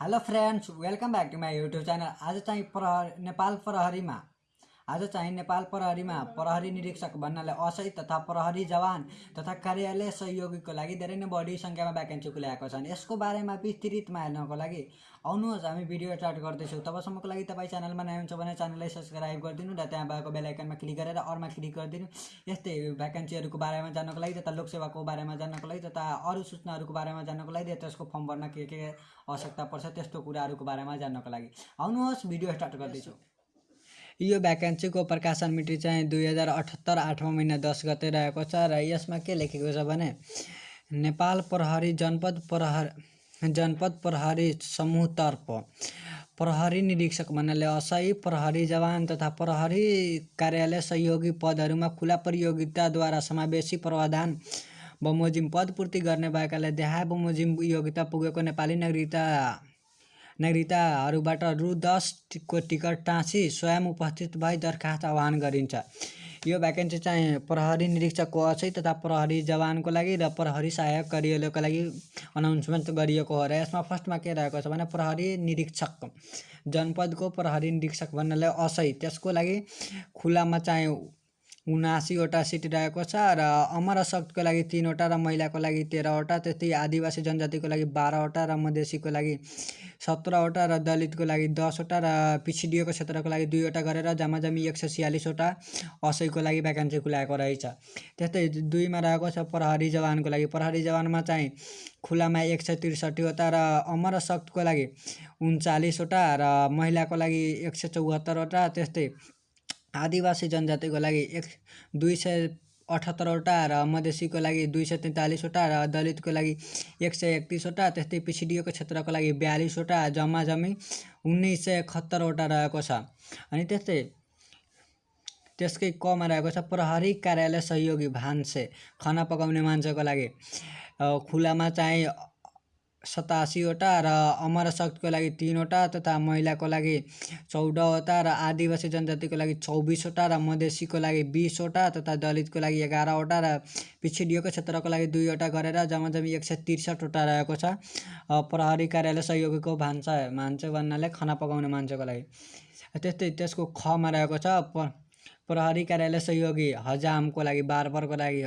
Hello friends welcome back to my YouTube channel आज चाहिँ प्रहर नेपाल प्रहरीमा आज चाहिँ नेपाल प्रहरीमा प्रहरी निरीक्षक बन्नलाई असै तथा प्रहरी जवान तथा कार्यालय सहयोगीको लागि धेरै नै बढी सङ्ख्यामा भ्याकेन्सी खुलाएको छन्। यसको बारेमा विस्तृतमा हेर्नको लागि आउनुहोस् हामी भिडियो स्टार्ट गर्दैछौँ। तबसम्मको लागि तपाईँ च्यानलमा नयाँ हुन्छ भने च्यानललाई सब्सक्राइब गरिदिनु र त्यहाँ भएको बेल आइकनमा क्लिक गरेर अरूमा क्लिक गरिदिनु। यस्तै भ्याकेन्सीहरूको बारेमा जान्नको लागि तथा लोकसेवाको बारेमा जान्नको लागि तथा अरू सूचनाहरूको बारेमा जान्नको लागि त्यसको फर्म भर्न के के आवश्यकता पर्छ त्यस्तो कुराहरूको बारेमा जान्नको लागि। आउनुहोस् भिडियो स्टार्ट गर्दैछौँ। यो भ्याकेन्सीको प्रकाशन मिति चाहिँ दुई हजार अठहत्तर आठौँ महिना दस गते रहेको छ र यसमा के लेखेको छ भने नेपाल प्रहरी जनपद प्रहर जनपद प्रहरी समूहतर्फ प्रहरी निरीक्षक भन्नाले असही प्रहरी जवान तथा प्रहरी कार्यालय सहयोगी पदहरूमा खुला प्रतियोगिताद्वारा समावेशी प्रावधान बमोजिम पद पूर्ति गर्ने भएकाले देहा बमोजिम योग्यता पुगेको नेपाली नागरिकता नागरिकताहरूबाट रु दसको टिकट टाँसी स्वयं उपस्थित भई दरखास्त आह्वान गरिन्छ। यो भ्याकेन्सी चाहिँ प्रहरी निरीक्षकको अझै तथा प्रहरी जवानको लागि र प्रहरी सहायक कार्यालयको लागि अनाउन्समेन्ट गरिएको हो र यसमा फर्स्टमा के रहेको छ भने प्रहरी निरीक्षक जनपदको प्रहरी निरीक्षक भन्नाले असै त्यसको लागि खुलामा चाहिँ उनासीवटा सिट रहेको छ र अमर शक्तको लागि तिनवटा र महिलाको लागि तेह्रवटा त्यस्तै आदिवासी जनजातिको लागि बाह्रवटा र मधेसीको लागि सत्रवटा र दलितको लागि दसवटा र पिछडिएको क्षेत्रको लागि दुईवटा गरेर जम्मा जम्मी एक सय छ्यालिसवटा असैको लागि भ्याकेन्सी खुलाएको रहेछ। त्यस्तै दुईमा रहेको छ प्रहरी जवानको लागि। प्रहरी जवानमा चाहिँ खुलामा एक सय त्रिसठीवटा र अमर शक्तको लागि उन्चालिसवटा र महिलाको लागि एक सय चौहत्तरवटा त्यस्तै आदिवासी जनजातिको लागि एक दुई सय अठहत्तरवटा र मधेसीको लागि दुई सय तैँतालिसवटा र दलितको लागि एक सय एकतिसवटा त्यस्तै पिछडिएको क्षेत्रको लागि बयालिसवटा जम्मा जम्मी उन्नाइस सय एकहत्तरवटा रहेको छ। अनि त्यस्तै त्यसकै कमा रहेको छ प्रहरी कार्यालय सहयोगी भान्से खाना पकाउने मान्छेको लागि। खुलामा चाहिँ सतासीवटा र अमर शक्तिको लागि तिनवटा तथा महिलाको लागि चौधवटा र आदिवासी जनजातिको लागि चौबिसवटा र मधेसीको लागि बिसवटा तथा दलितको लागि एघारवटा र पिछडिएको क्षेत्रको लागि दुईवटा गरेर जम्मा जम्मी एक सय त्रिसठवटा रहेको छ। प्रहरी कार्यालय सहयोगीको भान्सा मान्छे भन्नाले खाना पकाउने मान्छेको लागि। त्यस्तै त्यसको खमा रहेको छ। प्रहरी कार्यालय सहयोगी हजामको लागि बारबरको लागि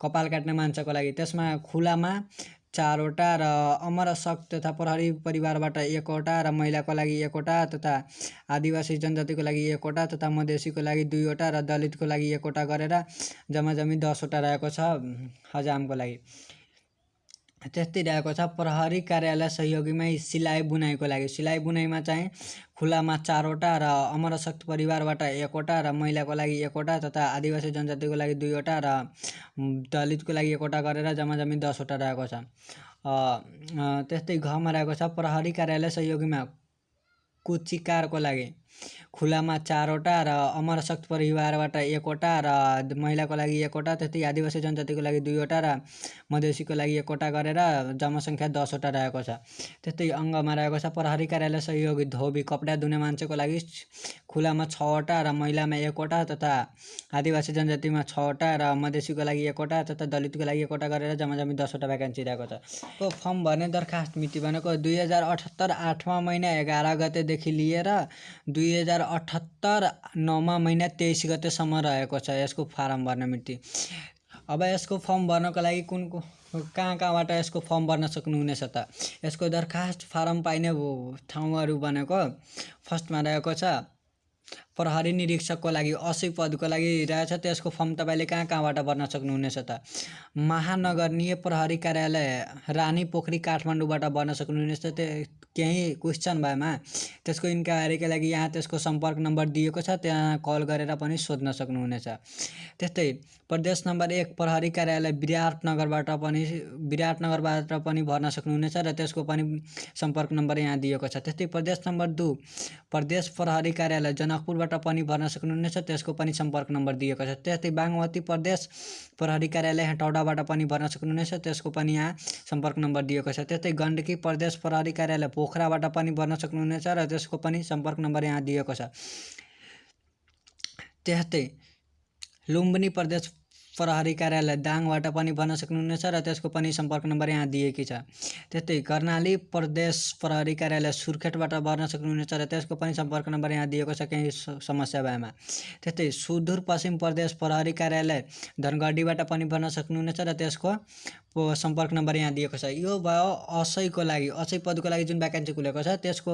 कपाल काट्ने मान्छेको लागि त्यसमा खुलामा चारवटा र अमर शक तथा प्रहरी परिवारबाट एकवटा र महिलाको लागि एकवटा तथा आदिवासी जनजातिको लागि एकवटा तथा मधेसीको लागि दुईवटा र दलितको लागि एकवटा गरेर जम्मा जम्मी दसवटा रहेको छ हजामको लागि। त्यस्तै रहेको छ। प्रहरी कार्यालय सहयोगीमै सिलाइ बुनाइको लागि। सिलाइ बुनाइमा चाहिँ खुलामा चारवटा र अमर शक्ति परिवारबाट एकवटा र महिलाको लागि एकवटा तथा आदिवासी जनजातिको लागि दुईवटा र दलितको लागि एकवटा गरेर जम्मा जम्मी दसवटा रहेको छ। त्यस्तै घमा रहेको छ। प्रहरी कार्यालय सहयोगीमा कुचिकारको लागि। खुलामा चारवटा र अमर शक्ति परिवारबाट एकवटा र महिलाको लागि एकवटा त्यस्तै आदिवासी जनजातिको लागि दुईवटा र मधेसीको लागि एकवटा गरेर जम्मा सङ्ख्या दसवटा रहेको छ। त्यस्तै अङ्गमा रहेको छ प्रहरी कार्यालय सहयोगी धोबी कपडा धुने मान्छेको लागि खुलामा छवटा र महिलामा एकवटा तथा आदिवासी जनजातिमा छवटा र मधेसीको लागि एकवटा तथा दलितको लागि एकवटा गरेर जम्मा जम्मी दसवटा भ्याकेन्सी रहेको छ। को फर्म भर्ने दरखास्त मिति भनेको दुई हजार अठहत्तर आठमा महिना एघार गतेदेखि लिएर दुई हजार अठहत्तर नौमा महिना तेइस गतेसम्म रहेको छ यसको फारम भर्ने मिति। अब यसको फर्म भर्नको लागि कुन कहाँ कहाँबाट यसको फर्म भर्न सक्नुहुनेछ त? यसको दरखास्त फारम पाइने ठाउँहरू भनेको फर्स्टमा रहेको छ प्रहरी निरीक्षकको लागि असी पदको लागि रहेछ। त्यसको फर्म तपाईँले कहाँ कहाँबाट भर्न सक्नुहुनेछ त? महानगरीय प्रहरी कार्यालय रानी पोखरी काठमाडौँबाट भर्न सक्नुहुनेछ। त्यो केही क्वेसन भएमा त्यसको इन्क्वायरीको लागि यहाँ त्यसको सम्पर्क नम्बर दिएको छ। त्यहाँ कल गरेर पनि सोध्न सक्नुहुनेछ। त्यस्तै प्रदेश नम्बर एक प्रहरी कार्यालय विराटनगरबाट पनि विराटनगरबाट पनि भर्न सक्नुहुनेछ र त्यसको पनि सम्पर्क नम्बर यहाँ दिएको छ। त्यस्तै प्रदेश नम्बर दुई प्रदेश प्रहरी कार्यालय जनकपुरबाट पनि भर्न सक्नुहुनेछ। त्यसको पनि सम्पर्क नम्बर दिएको छ। त्यस्तै बागमती प्रदेश प्रहरी कार्यालय हेटौडाबाट पनि भर्न सक्नुहुनेछ। त्यसको पनि यहाँ सम्पर्क नम्बर दिएको छ। त्यस्तै गण्डकी प्रदेश प्रहरी कार्यालय पोखराबाट पनि भर्न सक्नुहुनेछ र त्यसको पनि सम्पर्क नम्बर यहाँ दिएको छ। त्यस्तै लुम्बिनी प्रदेश प्रहरी कार्यालय दाङबाट पनि भर्न सक्नुहुनेछ र त्यसको पनि सम्पर्क नम्बर यहाँ दिएकी छ। त्यस्तै कर्णाली प्रदेश प्रहरी कार्यालय सुर्खेतबाट भर्न सक्नुहुनेछ र त्यसको पनि सम्पर्क नम्बर यहाँ दिएको छ केही समस्या भएमा। त्यस्तै सुदूरपश्चिम प्रदेश प्रहरी कार्यालय धनगढीबाट पनि भर्न सक्नुहुनेछ र त्यसको सम्पर्क नम्बर यहाँ दिएको छ। यो भयो असैको लागि असै पदको लागि जुन भ्याकेन्सी खुलेको छ त्यसको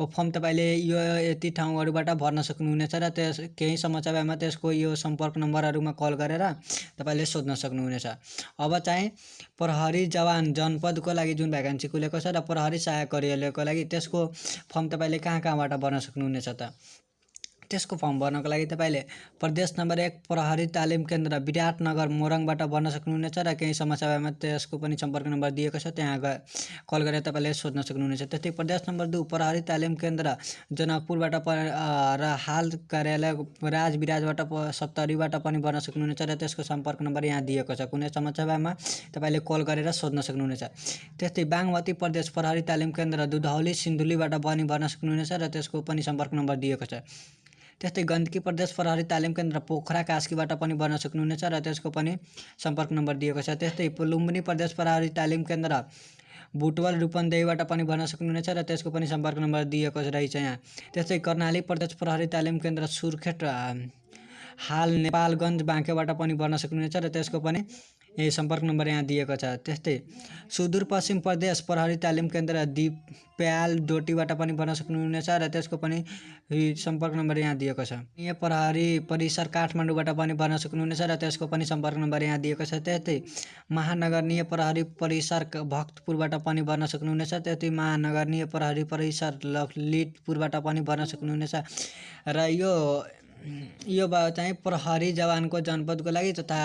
फर्म तपाईँले यो यति ठाउँहरूबाट भर्न सक्नुहुनेछ र त्यस केही समस्या भएमा त्यसको यो सम्पर्क नम्बरहरूमा कल गरेर तपाईँले सोध्न सक्नुहुनेछ। अब चाहिँ प्रहरी जवान जनपदको लागि जुन भ्याकेन्सी खुलेको छ र प्रहरी सहायक कार्यालयको लागि त्यसको फर्म तपाईँले कहाँ कहाँबाट भर्न सक्नुहुनेछ त? त्यसको फर्म भर्नको लागि तपाईँले प्रदेश नम्बर एक प्रहरी तालिम केन्द्र विराटनगर मोरङबाट भर्न सक्नुहुनेछ र केही समस्या भएमा त्यसको पनि सम्पर्क नम्बर दिएको छ। त्यहाँ ग- कल गरेर तपाईँले सोध्न सक्नुहुनेछ। त्यस्तै प्रदेश नम्बर दुई प्रहरी तालिम केन्द्र जनकपुरबाट र हाल कार्यालय राज विराजबाट प सप्तरीबाट पनि भर्न सक्नुहुनेछ र त्यसको सम्पर्क नम्बर यहाँ दिएको छ। कुनै समस्या भएमा तपाईँले कल गरेर सोध्न सक्नुहुनेछ। त्यस्तै बागमती प्रदेश प्रहरी तालिम केन्द्र दुधौली सिन्धुलीबाट पनि भर्न सक्नुहुनेछ र त्यसको पनि सम्पर्क नम्बर दिएको छ। त्यस्तै गण्डकी प्रदेश प्रहरी तालिम केन्द्र पोखरा कास्कीबाट पनि भर्न सक्नुहुनेछ र त्यसको पनि सम्पर्क नम्बर दिएको छ। त्यस्तै लुम्बिनी प्रदेश प्रहरी तालिम केन्द्र बुटवल रूपन्देहीबाट पनि भर्न सक्नुहुनेछ र त्यसको पनि सम्पर्क नम्बर दिएको रहेछ यहाँ। त्यस्तै कर्णाली प्रदेश प्रहरी तालिम केन्द्र सुर्खेत हाल नेपालगञ्ज बाँकेबाट पनि भर्न सक्नुहुनेछ र त्यसको पनि सम्पर्क नम्बर यहाँ दिएको छ त्यस्तै सुदूरपश्चिम प्रदेश प्रहरी तालिम केन्द्र दिप्याल डोटीबाट पनि भर्न सक्नुहुनेछ र त्यसको पनि सम्पर्क नम्बर यहाँ दिएको छ यहाँ प्रहरी परिसर काठमाडौँबाट पनि भर्न सक्नुहुनेछ र त्यसको पनि सम्पर्क नम्बर यहाँ दिएको छ त्यस्तै महानगरीय प्रहरी परिसर भक्तपुरबाट पनि भर्न सक्नुहुनेछ त्यस्तै महानगरीय प्रहरी परिसर ललितपुरबाट पनि भर्न सक्नुहुनेछ र यो यो भयो चाहिँ प्रहरी जवानको जनपदको लागि तथा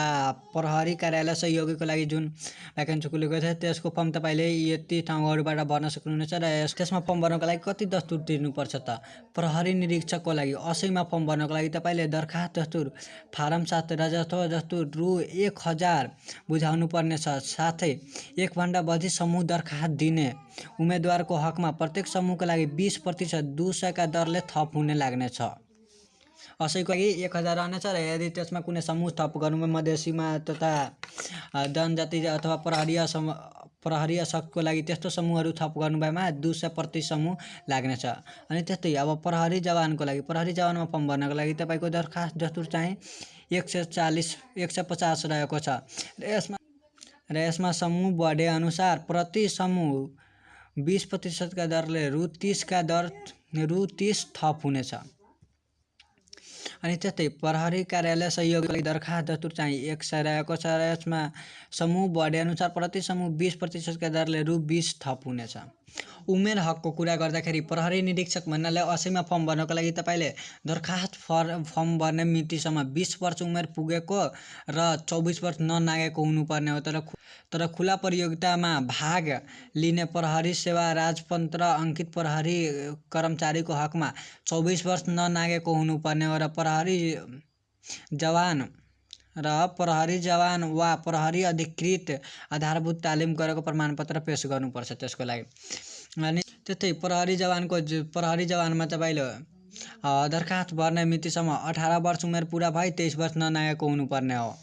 प्रहरी कार्यालय सहयोगीको लागि जुन भ्याकेन्सी खुलेको छ त्यसको फर्म तपाईँले यति ठाउँहरूबाट भर्न सक्नुहुनेछ र यस त्यसमा फर्म भर्नको लागि कति दस्तुर तिर्नुपर्छ त? प्रहरी निरीक्षकको लागि असैमा फर्म भर्नको लागि तपाईँले दरखास्त दस्तुर फारम साथ राजस्व दस्तुर रु एक हजार बुझाउनु पर्नेछ साथै एकभन्दा बढी समूह दरखास्त दिने उम्मेदवारको हकमा प्रत्येक समूहको लागि बिस प्रतिशत दुई सयका दरले थप हुने लाग्नेछ। असैको लागि एक हजार रहनेछ र यदि त्यसमा कुनै समूह थप गर्नुमा मधेसीमा तथा जनजाति अथवा प्रहरीय सम प्रहरीय सक्को लागि त्यस्तो समूहहरू थप गर्नुभएमा दुई सय प्रति समूह लाग्नेछ। अनि त्यस्तै अब प्रहरी जवानको लागि प्रहरी जवानमा फर्म भर्नको लागि तपाईँको दरखास्त दस्तुर चाहिँ एक सय चालिस एक सय पचास रहेको छ। र यसमा र यसमा समूह बढे अनुसार प्रति समूह बिस प्रतिशतका दरले रु तिसका दर रु तिस थप हुनेछ। अनि त्यस्तै प्रहरी कार्यालय सहयोगको लागि दरखास्त दस्तुर चाहिँ एक सय रहेको छ र यसमा समूह बढे अनुसार प्रति समूह बिस प्रतिशतका दरले रु बिस थप हुनेछ। उमेर हकको कुरा गर्दाखेरि प्रहरी निरीक्षक भन्नाले असैमा फर्म भर्नको लागि तपाईँले दरखास्त फर फर्म भर्ने मितिसम्म बिस वर्ष उमेर पुगेको र चौबिस वर्ष ननागेको हुनुपर्ने हो। तर तर खुला प्रतियोगितामा भाग लिने प्रहरी सेवा राजपन्त्र अङ्कित प्रहरी कर्मचारीको हकमा चौबिस वर्ष ननागेको हुनुपर्ने हो र प्रहरी जवान र प्रहरी जवान वा प्रहरी अधिकृत आधारभूत तालिम गरेको प्रमाणपत्र पेस गर्नुपर्छ त्यसको लागि। अनि त्यस्तै प्रहरी जवानको प्रहरी जवानमा तपाईँले दरखास्त भर्ने मितिसम्म अठार वर्ष उमेर पुरा भई तेइस वर्ष ननागेको हुनुपर्ने हो।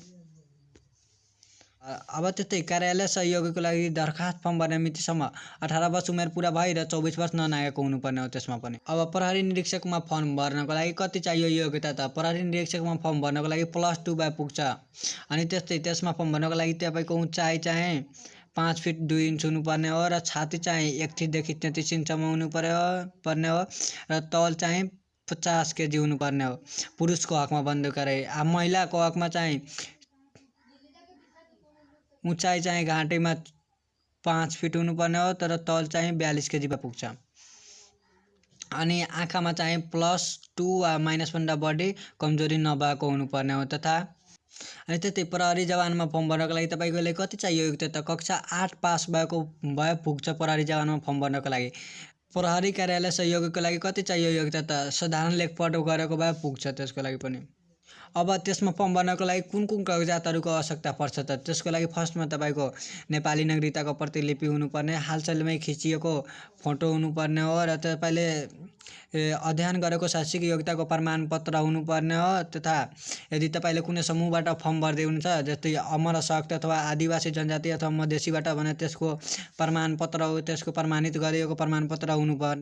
अब त्यस्तै कार्यालय सहयोगीको लागि दरखास्त फर्म भर्ने मितिसम्म अठार वर्ष उमेर पुरा भई र चौबिस वर्ष ननागेको हुनुपर्ने हो त्यसमा पनि। अब प्रहरी निरीक्षकमा फर्म भर्नको लागि कति चाहियो योग्यता त? प्रहरी निरीक्षकमा फर्म भर्नको लागि प्लस टू भए पुग्छ। अनि त्यस्तै त्यसमा फर्म भर्नको लागि तपाईँको उचाइ चाहिँ पाँच फिट दुई इन्च हुनुपर्ने हो र छाती चाहिँ एकतिसदेखि तेत्तिस इन्चसम्म हुनु पर्यो पर्ने हो र तौल चाहिँ पचास केजी हुनुपर्ने हो। पुरुषको हकमा बन्द गरे। अब महिलाको हकमा चाहिँ उचाइ चाहिँ घाँटीमा पाँच फिट हुनुपर्ने हो तर तल चाहिँ बयालिस केजीमा पुग्छ। अनि आँखामा चाहिँ प्लस टू वा माइनसभन्दा बढी कमजोरी नभएको हुनुपर्ने हो तथा अनि त्यस्तै प्रहरी जवानमा फर्म भर्नको लागि तपाईँकोले कति चाहियो योग्यता त कक्षा आठ पास भएको भए पुग्छ प्रहरी जवानमा फर्म भर्नको लागि। प्रहरी कार्यालय सहयोगीको लागि कति चाहियो योग्यता त? साधारण लेखपढ गरेको भए पुग्छ त्यसको लागि पनि। अब त्यसमा फर्म भर्नको लागि कुन कुन कागजातहरूको आवश्यकता पर्छ त? त्यसको लागि फर्स्टमा तपाईँको नेपाली नागरिकताको प्रतिलिपि हुनुपर्ने हालसालमै खिचिएको फोटो हुनुपर्ने हो र तपाईँले अध्ययन गरेको शैक्षिक योग्यताको प्रमाणपत्र हुनुपर्ने हो तथा यदि तपाईँले कुनै समूहबाट फर्म भर्दै हुनुहुन्छ जस्तै अमर शक्त अथवा आदिवासी जनजाति अथवा मधेसीबाट भने त्यसको प्रमाणपत्र त्यसको प्रमाणित गरिएको प्रमाणपत्र हुनुपर्ने